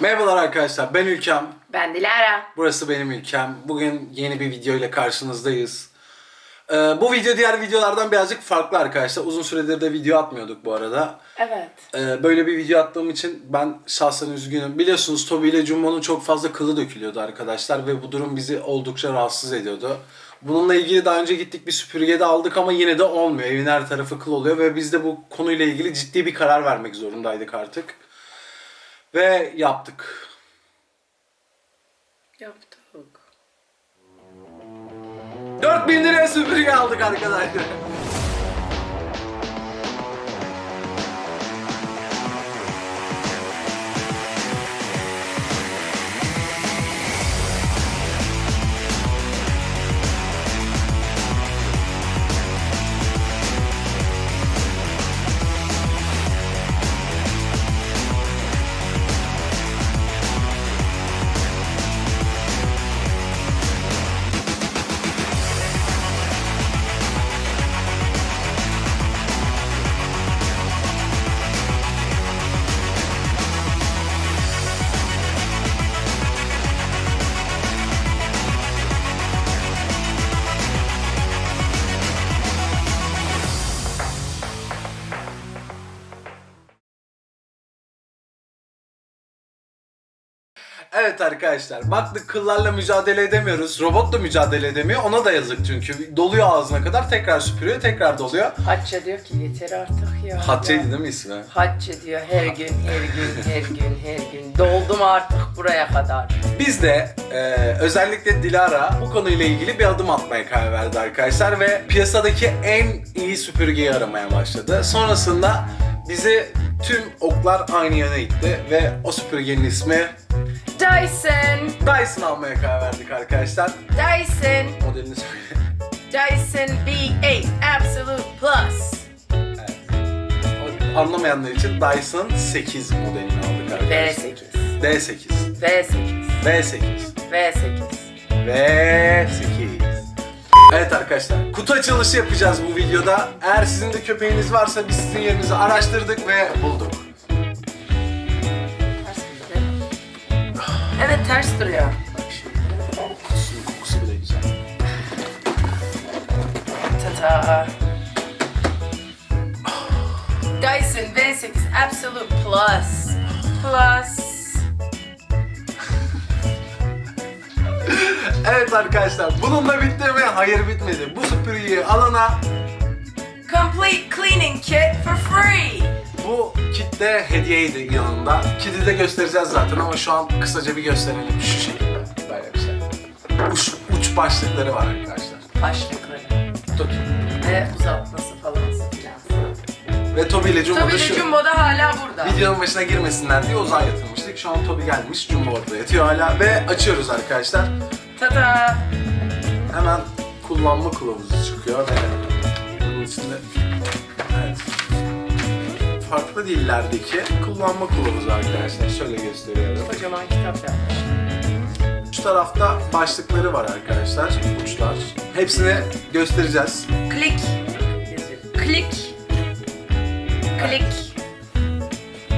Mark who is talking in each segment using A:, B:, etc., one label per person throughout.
A: Merhabalar arkadaşlar ben Ülkem.
B: Ben Dilara.
A: Burası benim ülkem. Bugün yeni bir video ile karşınızdayız. Ee, bu video diğer videolardan birazcık farklı arkadaşlar. Uzun süredir de video atmıyorduk bu arada.
B: Evet.
A: Ee, böyle bir video attığım için ben şahsen üzgünüm. Biliyorsunuz Toby ile Jumbo'nun çok fazla kılı dökülüyordu arkadaşlar ve bu durum bizi oldukça rahatsız ediyordu. Bununla ilgili daha önce gittik bir süpürge de aldık ama yine de olmuyor. Evin her tarafı kıl oluyor ve biz de bu konuyla ilgili ciddi bir karar vermek zorundaydık artık. Ve yaptık.
B: Yaptık.
A: 4000 liraya süpürge aldık arkadaşlar. Evet arkadaşlar baktık kıllarla mücadele edemiyoruz. Robot da mücadele edemiyor. Ona da yazık çünkü. Doluyor ağzına kadar tekrar süpürüyor tekrar doluyor.
B: Hatça diyor ki yeter artık ya.
A: Hatice'ydi değil mi ismi?
B: Hatça diyor her gün, her gün, her gün, her gün. Doldum artık buraya kadar.
A: Biz de e, özellikle Dilara bu konuyla ilgili bir adım atmaya karar verdi arkadaşlar ve piyasadaki en iyi süpürgeyi aramaya başladı. Sonrasında bizi tüm oklar aynı yöne itti ve o süpürgenin ismi
B: Dyson,
A: Dyson almaya karar verdik arkadaşlar.
B: Dyson,
A: Modelini söyle.
B: Dyson V8 Absolute Plus.
A: Evet. Anlamayanlar için Dyson 8 modelini aldık arkadaşlar.
B: V8,
A: D8.
B: V8,
A: V8.
B: V8.
A: V8. Evet arkadaşlar, kutu açılışı yapacağız bu videoda. Eğer sizin de köpeğiniz varsa biz sizin yerinizi araştırdık ve bulduk.
B: Ters duruyor.
A: Bak şimdi, kutusunun kokusu bile güzel.
B: Ta-ta. Dyson V8 Absolute Plus. Plus.
A: Evet arkadaşlar, bununla bitti mi? Hayır bitmedi. Bu süpürgeyi alana
B: Complete cleaning kit for free.
A: Bu kit de hediyeydi yanında. Kiti de göstereceğiz zaten ama şu an kısaca bir gösterelim şu şekilde. Böyle bir şey. Uç, uç başlıkları var arkadaşlar.
B: Başlıkları
A: Tut.
B: ve uzatması falan filan.
A: Ve Toby ile Jumbo da
B: Tabii
A: şu.
B: de Jumbo da hala burada.
A: Videonun başına girmesinler diye uzağa yatırmıştık. Şu an Toby gelmiş, Jumbo orada yatıyor hala ve açıyoruz arkadaşlar.
B: Ta-ta.
A: Hemen kullanma kılavuzu çıkıyor ve bunun içinde farklı dillerdeki kullanma kılavuzu arkadaşlar. Şöyle gösteriyorum.
B: Kocaman kitap yapmış.
A: Şu tarafta başlıkları var arkadaşlar, uçlar. Hepsini göstereceğiz.
B: Klik. Klik. Klik.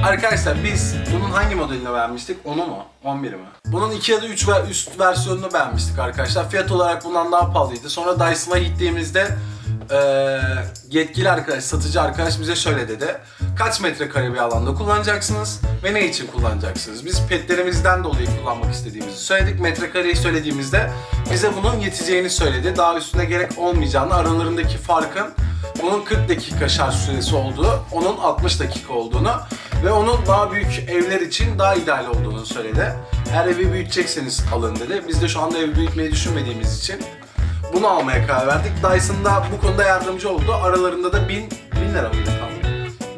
A: Arkadaşlar biz bunun hangi modelini beğenmiştik? Onu mu? 11'i mi? Bunun 2 ya da 3 ve üst versiyonunu beğenmiştik arkadaşlar. Fiyat olarak bundan daha pahalıydı. Sonra Dyson'a gittiğimizde eee, yetkili arkadaş, satıcı arkadaş bize şöyle dedi. Kaç metrekare bir alanda kullanacaksınız ve ne için kullanacaksınız? Biz petlerimizden dolayı kullanmak istediğimizi söyledik. Metrekareyi söylediğimizde bize bunun yeteceğini söyledi. Daha üstüne gerek olmayacağını, aralarındaki farkın bunun 40 dakika şarj süresi olduğu, onun 60 dakika olduğunu ve onun daha büyük evler için daha ideal olduğunu söyledi. Eğer evi büyütecekseniz alın dedi. Biz de şu anda evi büyütmeyi düşünmediğimiz için bunu almaya karar verdik. Dyson da bu konuda yardımcı oldu. Aralarında da 1000, 1000 lira mıydı tam?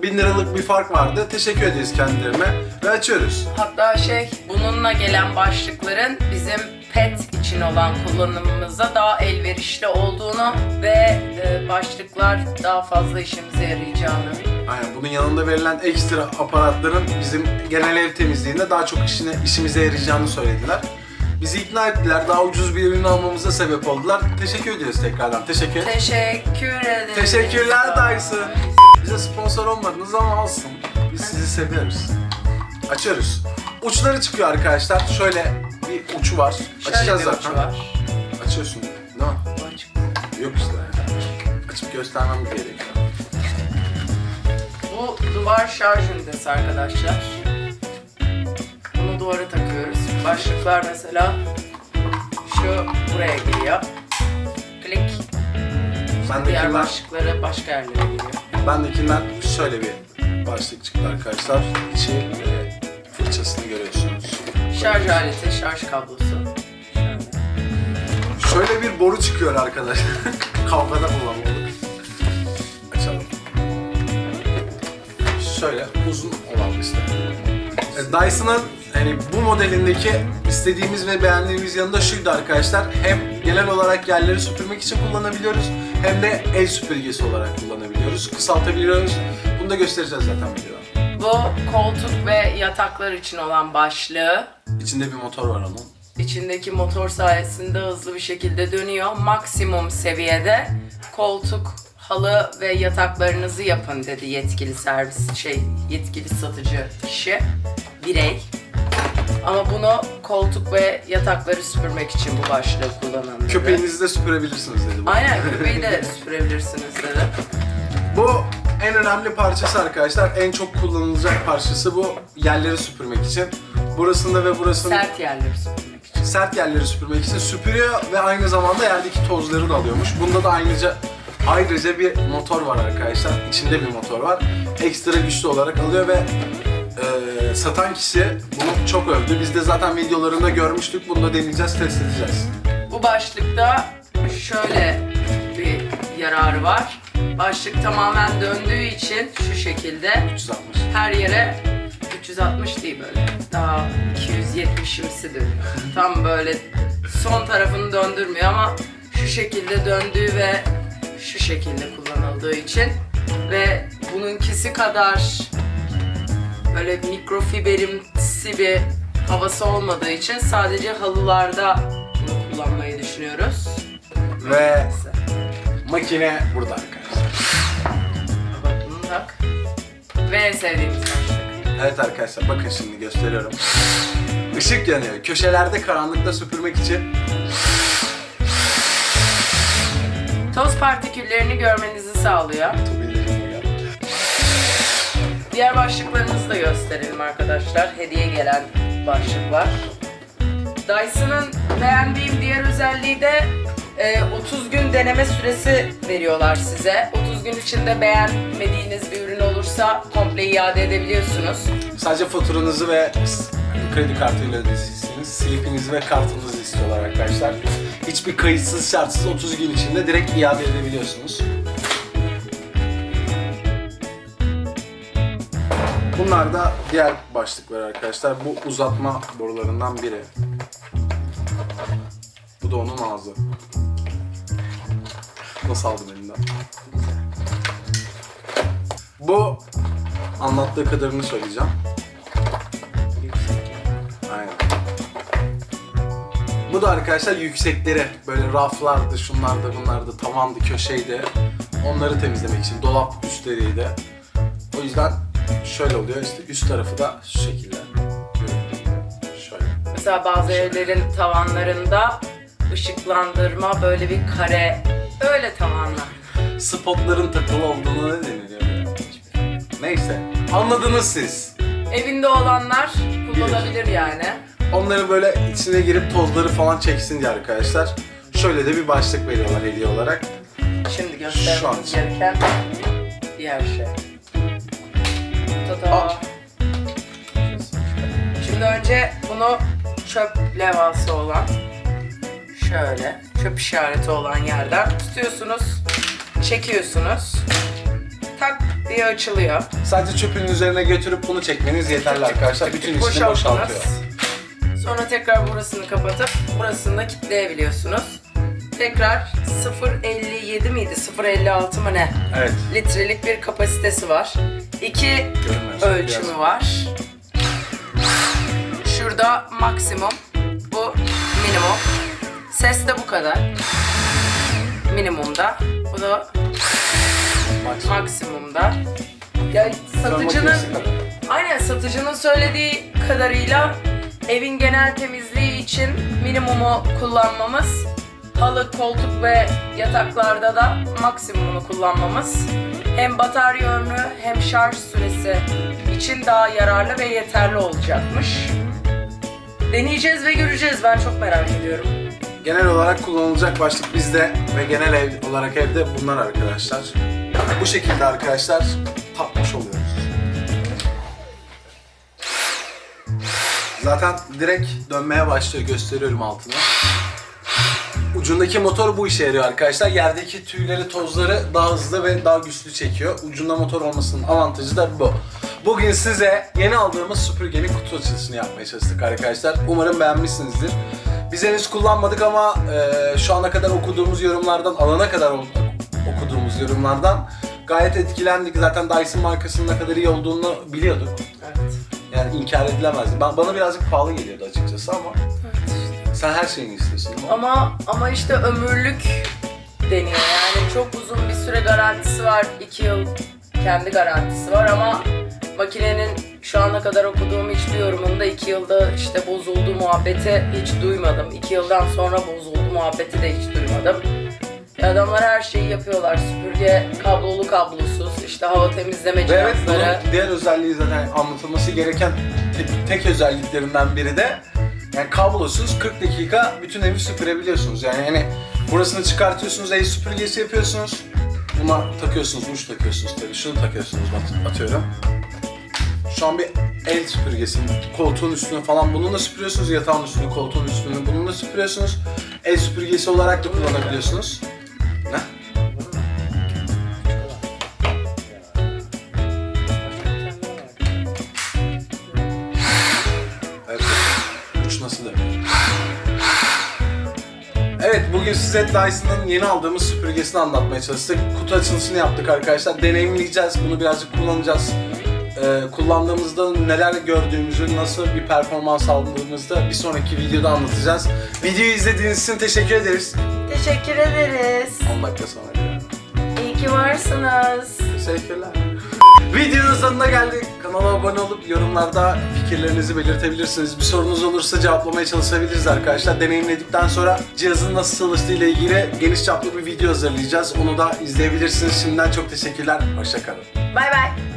A: 1000 liralık bir fark vardı. Teşekkür ederiz kendilerine ve açıyoruz.
B: Hatta şey bununla gelen başlıkların bizim pet için olan kullanımımıza daha elverişli olduğunu ve e, başlıklar daha fazla işimize yarayacağını.
A: Aynen bunun yanında verilen ekstra aparatların bizim genel ev temizliğinde daha çok işine, işimize yarayacağını söylediler. Bizi ikna ettiler. Daha ucuz bir ürün almamıza sebep oldular. Teşekkür ediyoruz tekrardan. Teşekkür.
B: Teşekkür ederim.
A: Teşekkürler Dyson. Bize sponsor olmadınız ama olsun. Biz sizi seviyoruz. Açıyoruz. Uçları çıkıyor arkadaşlar. Şöyle bir uçu var.
B: Şöyle
A: Açacağız
B: bir
A: zaten.
B: ucu var.
A: Açıyorsun?
B: Bu açık.
A: Yok işte. Açıp göstermem gerekiyor.
B: Bu duvar şarj ünitesi arkadaşlar. Bunu duvara takıyoruz. Başlıklar mesela şu buraya giriyor. Klik.
A: Ben
B: Diğer
A: dekinden,
B: başlıkları başka yerlere giriyor.
A: ben dekinden şöyle bir başlık çıktı arkadaşlar. İçi ve fırçasını görüyorsunuz.
B: Şarj aleti, şarj kablosu. Şöyle.
A: Bir boru çıkıyor arkadaşlar. Kavgada kullanmalık. Açalım. Şöyle uzun olan işte. E, Dyson'ın hani bu modelindeki istediğimiz ve beğendiğimiz yanında şuydu arkadaşlar. Hem genel olarak yerleri süpürmek için kullanabiliyoruz hem de el süpürgesi olarak kullanabiliyoruz. Kısaltabiliyoruz. Bunu da göstereceğiz zaten videoda.
B: Bu koltuk ve yataklar için olan başlığı.
A: İçinde bir motor var onun.
B: İçindeki motor sayesinde hızlı bir şekilde dönüyor. Maksimum seviyede koltuk, halı ve yataklarınızı yapın dedi yetkili servis şey yetkili satıcı kişi birey. Ama bunu koltuk ve yatakları süpürmek için bu başlığı kullanın dedi.
A: Köpeğinizi de süpürebilirsiniz dedi. bu.
B: Aynen köpeği de süpürebilirsiniz dedi.
A: Bu en önemli parçası arkadaşlar. En çok kullanılacak parçası bu yerleri süpürmek için. Burasında ve burasında
B: Sert yerleri süpürmek için.
A: sert yerleri süpürmek için süpürüyor ve aynı zamanda yerdeki tozları da alıyormuş. Bunda da ayrıca ayrıca bir motor var arkadaşlar. İçinde bir motor var. Ekstra güçlü olarak alıyor ve e, satan kişi bunu çok övdü. Biz de zaten videolarında görmüştük. Bunu da deneyeceğiz, test edeceğiz.
B: Bu başlıkta şöyle bir yararı var. Başlık tamamen döndüğü için şu şekilde
A: 360.
B: her yere 360 değil böyle daha 270'imsi dönüyor. Tam böyle son tarafını döndürmüyor ama şu şekilde döndüğü ve şu şekilde kullanıldığı için ve bununkisi kadar böyle mikrofiberimsi bir havası olmadığı için sadece halılarda bunu kullanmayı düşünüyoruz.
A: Ve makine burada arkadaşlar.
B: Bak bunu tak. Ve sevdiğimiz.
A: Evet arkadaşlar bakın şimdi gösteriyorum. Işık yanıyor. Köşelerde karanlıkta süpürmek için
B: Toz partiküllerini görmenizi sağlıyor. Diğer başlıklarımızı da gösterelim arkadaşlar. Hediye gelen başlıklar. Dyson'ın beğendiğim diğer özelliği de e, 30 gün deneme süresi veriyorlar size. 30 gün içinde beğenmediğiniz bir ürün olursa komple iade edebiliyorsunuz.
A: Sadece faturanızı ve kredi kartıyla ödeyeceksiniz. Slipinizi ve kartınızı istiyorlar arkadaşlar. Hiçbir kayıtsız şartsız 30 gün içinde direkt iade edebiliyorsunuz. Bunlar da diğer başlıklar arkadaşlar. Bu uzatma borularından biri. Bu da onun ağzı. Nasıl aldım elimden? Bu anlattığı kadarını söyleyeceğim. Aynen. Bu da arkadaşlar yüksekleri böyle raflardı, şunlardı, bunlardı, tavandı, köşeydi. Onları temizlemek için dolap üstleriydi. O yüzden şöyle oluyor işte üst tarafı da şu şekilde. Gibi. Şöyle.
B: Mesela bazı evlerin tavanlarında ışıklandırma böyle bir kare öyle tavanlar.
A: Spotların takılı olduğunu ne deniliyor? Neyse. Anladınız siz.
B: Evinde olanlar kullanabilir yani.
A: Onların böyle içine girip tozları falan çeksin diye arkadaşlar. Şöyle de bir başlık veriyorlar hediye olarak.
B: Şimdi
A: Şu an
B: göstermemiz
A: için.
B: gereken diğer şey.
A: Aa.
B: Şimdi önce bunu çöp levhası olan şöyle çöp işareti olan yerden tutuyorsunuz, çekiyorsunuz. Tak diye açılıyor.
A: Sadece çöpün üzerine götürüp bunu çekmeniz yeterli arkadaşlar. Bütün içini boşaltıyor.
B: Sonra tekrar burasını kapatıp burasını da kilitleyebiliyorsunuz. Tekrar 0.57 miydi? 0.56 mı ne?
A: Evet.
B: Litrelik bir kapasitesi var. İki
A: Görünmez.
B: ölçümü
A: Biraz.
B: var. Şurada maksimum, bu minimum. Ses de bu kadar. Minimumda. Bu da
A: Maksimum.
B: maksimumda. Ya satıcının. Aynen satıcının söylediği kadarıyla evin genel temizliği için minimumu kullanmamız, halı, koltuk ve yataklarda da maksimumunu kullanmamız hem batarya ömrü hem şarj süresi için daha yararlı ve yeterli olacakmış. Deneyeceğiz ve göreceğiz. Ben çok merak ediyorum.
A: Genel olarak kullanılacak başlık bizde ve genel ev olarak evde bunlar arkadaşlar. Bu şekilde arkadaşlar tapmış oluyoruz. Zaten direkt dönmeye başlıyor. Gösteriyorum altına. Ucundaki motor bu işe yarıyor arkadaşlar. Yerdeki tüyleri, tozları daha hızlı ve daha güçlü çekiyor. Ucunda motor olmasının avantajı da bu. Bugün size yeni aldığımız süpürgenin kutu açılışını yapmaya çalıştık arkadaşlar. Umarım beğenmişsinizdir. Biz henüz kullanmadık ama e, şu ana kadar okuduğumuz yorumlardan, alana kadar okuduğumuz yorumlardan gayet etkilendik. Zaten Dyson markasının ne kadar iyi olduğunu biliyorduk.
B: Evet.
A: Yani inkar edilemezdi. Ben, bana birazcık pahalı geliyordu açıkçası ama sen her şeyini istiyorsun değil mi?
B: Ama ama işte ömürlük deniyor. Yani çok uzun bir süre garantisi var. 2 yıl kendi garantisi var ama makinenin şu ana kadar okuduğum hiçbir yorumunda 2 yılda işte bozuldu muhabbeti hiç duymadım. 2 yıldan sonra bozuldu muhabbeti de hiç duymadım. Adamlar her şeyi yapıyorlar. Süpürge kablolu kablosuz, işte hava temizleme
A: Ve evet
B: cihazları.
A: bunun diğer özelliği zaten anlatılması gereken te- tek özelliklerinden biri de yani kablosuz 40 dakika bütün evi süpürebiliyorsunuz. Yani hani burasını çıkartıyorsunuz, ev süpürgesi yapıyorsunuz. Buna takıyorsunuz, uç takıyorsunuz tabii. Şunu takıyorsunuz at- atıyorum. Şu an bir el süpürgesi, koltuğun üstünü falan bununla süpürüyorsunuz. Yatağın üstünü, koltuğun üstünü bununla süpürüyorsunuz. El süpürgesi olarak da kullanabiliyorsunuz. Bugün size Dyson'ın yeni aldığımız süpürgesini anlatmaya çalıştık. Kutu açılışını yaptık arkadaşlar. Deneyimleyeceğiz. Bunu birazcık kullanacağız. Ee, kullandığımızda neler gördüğümüzü, nasıl bir performans aldığımızda bir sonraki videoda anlatacağız. Videoyu izlediğiniz için teşekkür ederiz.
B: Teşekkür ederiz.
A: 10 dakika sonra.
B: İyi ki varsınız.
A: Teşekkürler. Videonun sonuna geldik. Kanala abone olup yorumlarda fikirlerinizi belirtebilirsiniz. Bir sorunuz olursa cevaplamaya çalışabiliriz arkadaşlar. Deneyimledikten sonra cihazın nasıl çalıştığı ile ilgili geniş çaplı bir video hazırlayacağız. Onu da izleyebilirsiniz. Şimdiden çok teşekkürler. Hoşçakalın.
B: Bay bay.